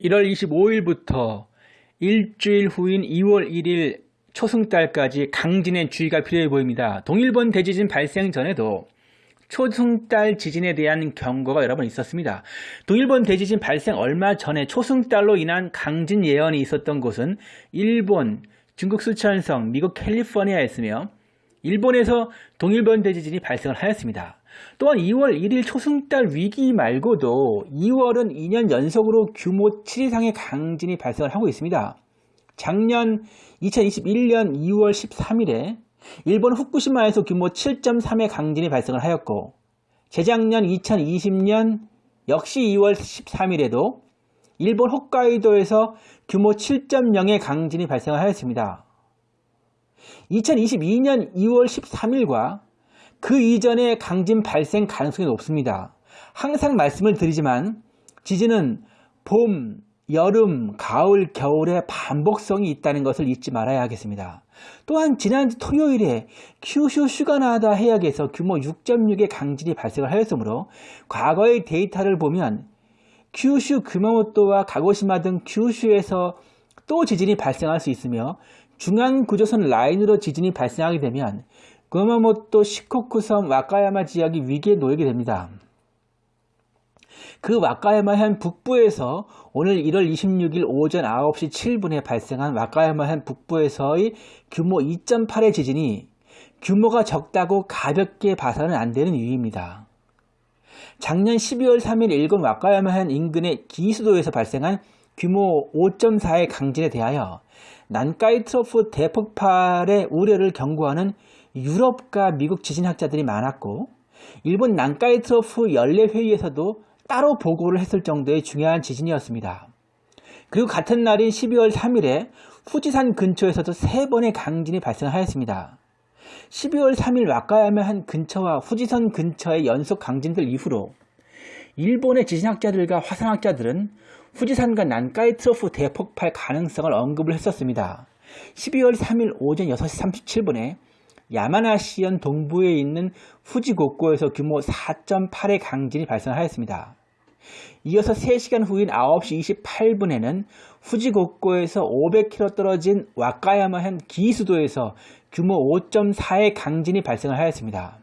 1월 25일부터 일주일 후인 2월 1일 초승달까지 강진의 주의가 필요해 보입니다. 동일본 대지진 발생 전에도 초승달 지진에 대한 경고가 여러 번 있었습니다. 동일본 대지진 발생 얼마 전에 초승달로 인한 강진 예언이 있었던 곳은 일본, 중국 수천성, 미국 캘리포니아였으며 일본에서 동일본 대지진이 발생을 하였습니다. 또한 2월 1일 초승달 위기 말고도 2월은 2년 연속으로 규모 7 이상의 강진이 발생을 하고 있습니다. 작년 2021년 2월 13일에 일본 후쿠시마에서 규모 7.3의 강진이 발생을 하였고 재작년 2020년 역시 2월 13일에도 일본 홋카이도에서 규모 7.0의 강진이 발생을 하였습니다. 2022년 2월 13일과 그 이전의 강진 발생 가능성이 높습니다. 항상 말씀을 드리지만 지진은 봄, 여름, 가을, 겨울에 반복성이 있다는 것을 잊지 말아야 하겠습니다. 또한 지난 토요일에 큐슈 슈가나다 해역에서 규모 6.6의 강진이 발생을 하였으므로 과거의 데이터를 보면 큐슈 규마모토와 가고시마 등 큐슈에서 또 지진이 발생할 수 있으며 중앙구조선 라인으로 지진이 발생하게 되면 구마모토 시코쿠섬 와카야마 지역이 위기에 놓이게 됩니다. 그 와카야마현 북부에서 오늘 1월 26일 오전 9시 7분에 발생한 와카야마현 북부에서의 규모 2.8의 지진이 규모가 적다고 가볍게 봐서는 안 되는 이유입니다. 작년 12월 3일 일본 와카야마현 인근의 기수도에서 발생한 규모 5.4의 강진에 대하여 난카이 트로프 대폭발의 우려를 경고하는 유럽과 미국 지진학자들이 많았고 일본 난카이 트로프 연례 회의에서도 따로 보고를 했을 정도의 중요한 지진이었습니다. 그리고 같은 날인 12월 3일에 후지산 근처에서도 세 번의 강진이 발생하였습니다. 12월 3일 와카야마현 근처와 후지산 근처의 연속 강진들 이후로 일본의 지진학자들과 화산학자들은 후지산과 난카이 트로프 대폭발 가능성을 언급을 했었습니다. 12월 3일 오전 6시 37분에 야마나시현 동부에 있는 후지곡고에서 규모 4.8의 강진이 발생하였습니다. 이어서 3시간 후인 9시 28분에는 후지곡고에서 500km 떨어진 와카야마현 기수도에서 규모 5.4의 강진이 발생을 하였습니다.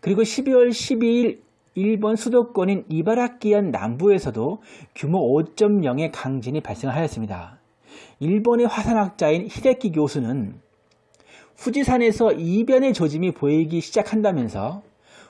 그리고 12월 12일 일본 수도권인 이바라키현 남부에서도 규모 5.0의 강진이 발생하였습니다. 일본의 화산학자인 히데키 교수는 후지산에서 이변의 조짐이 보이기 시작한다면서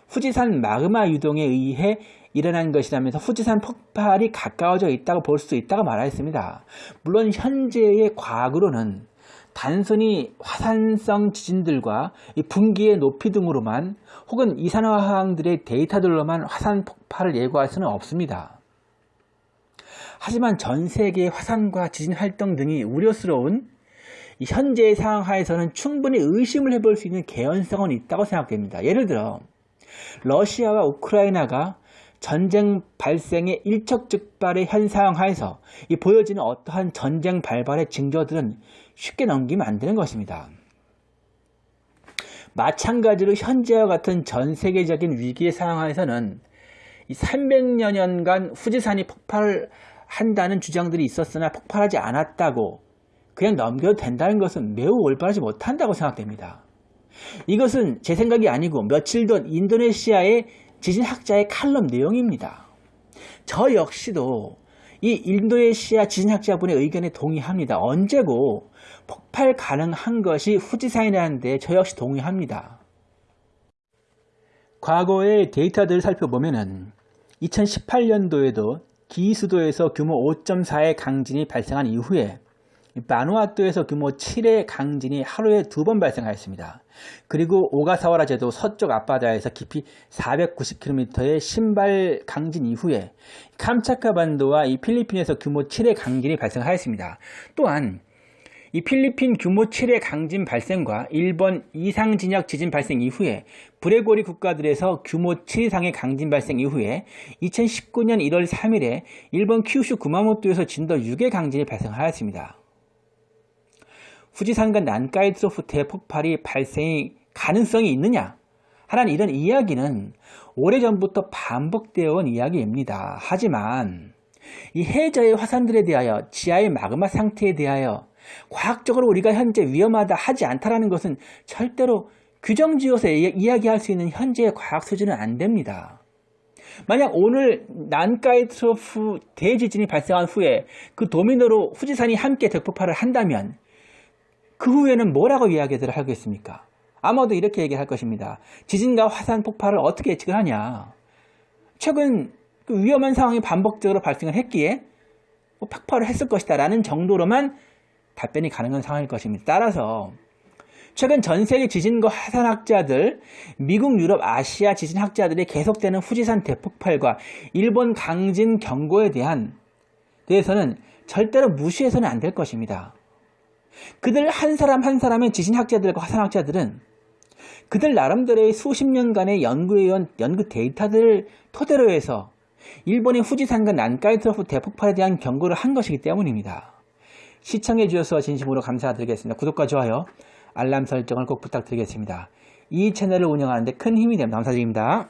후지산 마그마 유동에 의해 일어난 것이라면서 후지산 폭발이 가까워져 있다고 볼 수 있다고 말하였습니다. 물론 현재의 과학으로는 단순히 화산성 지진들과 분기의 높이 등으로만 혹은 이산화황들의 데이터들로만 화산 폭발을 예고할 수는 없습니다. 하지만 전 세계의 화산과 지진 활동 등이 우려스러운 현재의 상황 하에서는 충분히 의심을 해볼 수 있는 개연성은 있다고 생각됩니다. 예를 들어 러시아와 우크라이나가 전쟁 발생의 일촉즉발의 현상 하에서 이 보여지는 어떠한 전쟁 발발의 징조들은 쉽게 넘기면 안 되는 것입니다. 마찬가지로 현재와 같은 전 세계적인 위기의 상황에서는 300여 년간 후지산이 폭발한다는 주장들이 있었으나 폭발하지 않았다고 그냥 넘겨도 된다는 것은 매우 올바르지 못한다고 생각됩니다. 이것은 제 생각이 아니고 며칠 전 인도네시아의 지진학자의 칼럼 내용입니다. 저 역시도 이 인도네시아 지진학자분의 의견에 동의합니다. 언제고 폭발 가능한 것이 후지산이라는 데 저 역시 동의합니다. 과거의 데이터들을 살펴보면 2018년도에도 기수도에서 규모 5.4의 강진이 발생한 이후에 바누아투에서 규모 7의 강진이 하루에 두 번 발생하였습니다. 그리고 오가사와라 제도 서쪽 앞바다에서 깊이 490km의 신발 강진 이후에 캄차카 반도와 이 필리핀에서 규모 7의 강진이 발생하였습니다. 또한 이 필리핀 규모 7의 강진 발생과 일본 이상 진역 지진 발생 이후에 브레고리 국가들에서 규모 7 이상의 강진 발생 이후에 2019년 1월 3일에 일본 큐슈 구마모토에서 진도 6의 강진이 발생하였습니다. 후지산과 난카이 트로프 대폭발이 발생의 가능성이 있느냐 하는 이런 이야기는 오래전부터 반복되어 온 이야기입니다. 하지만 이 해저의 화산들에 대하여 지하의 마그마 상태에 대하여 과학적으로 우리가 현재 위험하다 하지 않다라는 것은 절대로 규정지어서 이- 이야기할 수 있는 현재의 과학 수준은 안 됩니다. 만약 오늘 난카이 트로프 대지진이 발생한 후에 그 도미노로 후지산이 함께 대폭발을 한다면 그 후에는 뭐라고 이야기를 하겠습니까? 아마도 이렇게 얘기할 것입니다. 지진과 화산 폭발을 어떻게 예측을 하냐? 최근 그 위험한 상황이 반복적으로 발생을 했기에 뭐 폭발을 했을 것이다 라는 정도로만 답변이 가능한 상황일 것입니다. 따라서 최근 전 세계 지진과 화산학자들, 미국, 유럽, 아시아 지진학자들이 계속되는 후지산 대폭발과 일본 강진 경고에 대한 대해서는 절대로 무시해서는 안 될 것입니다. 그들 한 사람 한 사람의 지진학자들과 화산학자들은 그들 나름대로의 수십 년간의 연구해온 연구 데이터들을 토대로 해서 일본의 후지산과 난카이트로프 대폭발에 대한 경고를 한 것이기 때문입니다. 시청해 주셔서 진심으로 감사드리겠습니다. 구독과 좋아요, 알람 설정을 꼭 부탁드리겠습니다. 이 채널을 운영하는데 큰 힘이 됩니다. 감사드립니다.